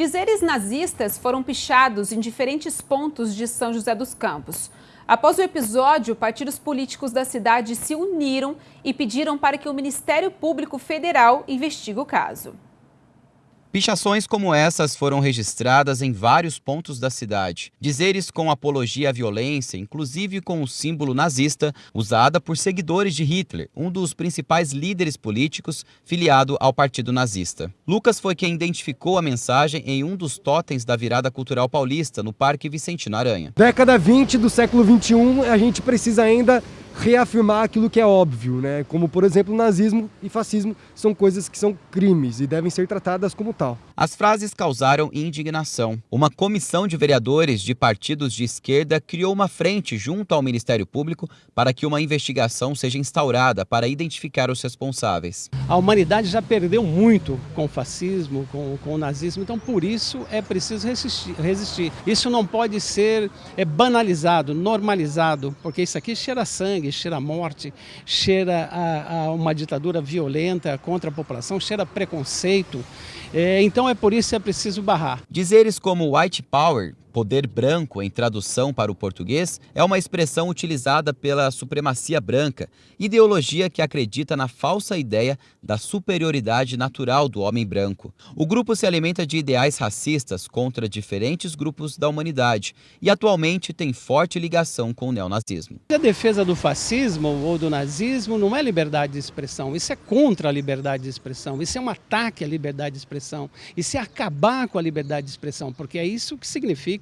Dizeres nazistas foram pichados em diferentes pontos de São José dos Campos. Após o episódio, partidos políticos da cidade se uniram e pediram para que o Ministério Público Federal investigue o caso. Pichações como essas foram registradas em vários pontos da cidade. Dizeres com apologia à violência, inclusive com o símbolo nazista, usada por seguidores de Hitler, um dos principais líderes políticos filiado ao Partido Nazista. Lucas foi quem identificou a mensagem em um dos totens da virada cultural paulista, no Parque Vicentino Aranha. Década 20 do século 21, a gente precisa ainda reafirmar aquilo que é óbvio, né? como por exemplo nazismo e fascismo são coisas que são crimes e devem ser tratadas como tal. As frases causaram indignação. Uma comissão de vereadores de partidos de esquerda criou uma frente junto ao Ministério Público para que uma investigação seja instaurada para identificar os responsáveis. A humanidade já perdeu muito com o fascismo, com, com o nazismo, então por isso é preciso resistir. resistir. Isso não pode ser é, banalizado, normalizado, porque isso aqui cheira sangue, sangue, cheira morte, cheira a, a uma ditadura violenta contra a população, cheira preconceito. É, então é por isso que é preciso barrar. Dizeres como white power Poder branco, em tradução para o português, é uma expressão utilizada pela supremacia branca, ideologia que acredita na falsa ideia da superioridade natural do homem branco. O grupo se alimenta de ideais racistas contra diferentes grupos da humanidade e atualmente tem forte ligação com o neonazismo. A defesa do fascismo ou do nazismo não é liberdade de expressão, isso é contra a liberdade de expressão, isso é um ataque à liberdade de expressão, isso é acabar com a liberdade de expressão, porque é isso que significa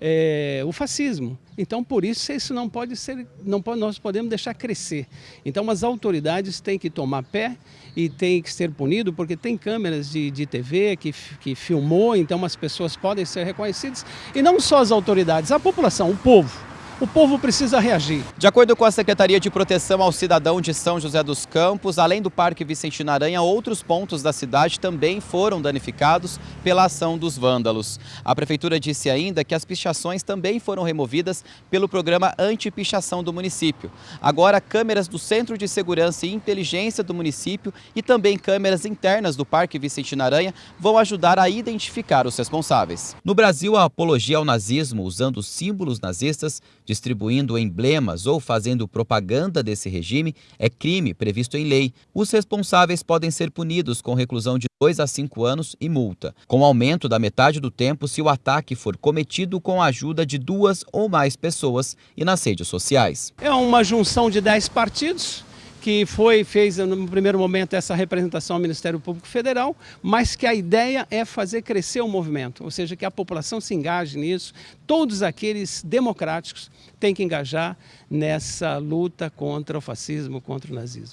é, o fascismo. Então, por isso, isso não pode ser, não pode, nós podemos deixar crescer. Então, as autoridades têm que tomar pé e têm que ser punido, porque tem câmeras de, de TV que, que filmou, então as pessoas podem ser reconhecidas. E não só as autoridades, a população, o povo o povo precisa reagir. De acordo com a Secretaria de Proteção ao Cidadão de São José dos Campos, além do Parque Vicentino Aranha, outros pontos da cidade também foram danificados pela ação dos vândalos. A Prefeitura disse ainda que as pichações também foram removidas pelo programa anti-pichação do município. Agora, câmeras do Centro de Segurança e Inteligência do município e também câmeras internas do Parque Vicentino Aranha vão ajudar a identificar os responsáveis. No Brasil, a apologia ao nazismo usando símbolos nazistas distribuindo emblemas ou fazendo propaganda desse regime é crime previsto em lei. Os responsáveis podem ser punidos com reclusão de 2 a 5 anos e multa, com aumento da metade do tempo se o ataque for cometido com a ajuda de duas ou mais pessoas e nas redes sociais. É uma junção de 10 partidos que foi, fez no primeiro momento essa representação ao Ministério Público Federal, mas que a ideia é fazer crescer o movimento, ou seja, que a população se engaje nisso, todos aqueles democráticos têm que engajar nessa luta contra o fascismo, contra o nazismo.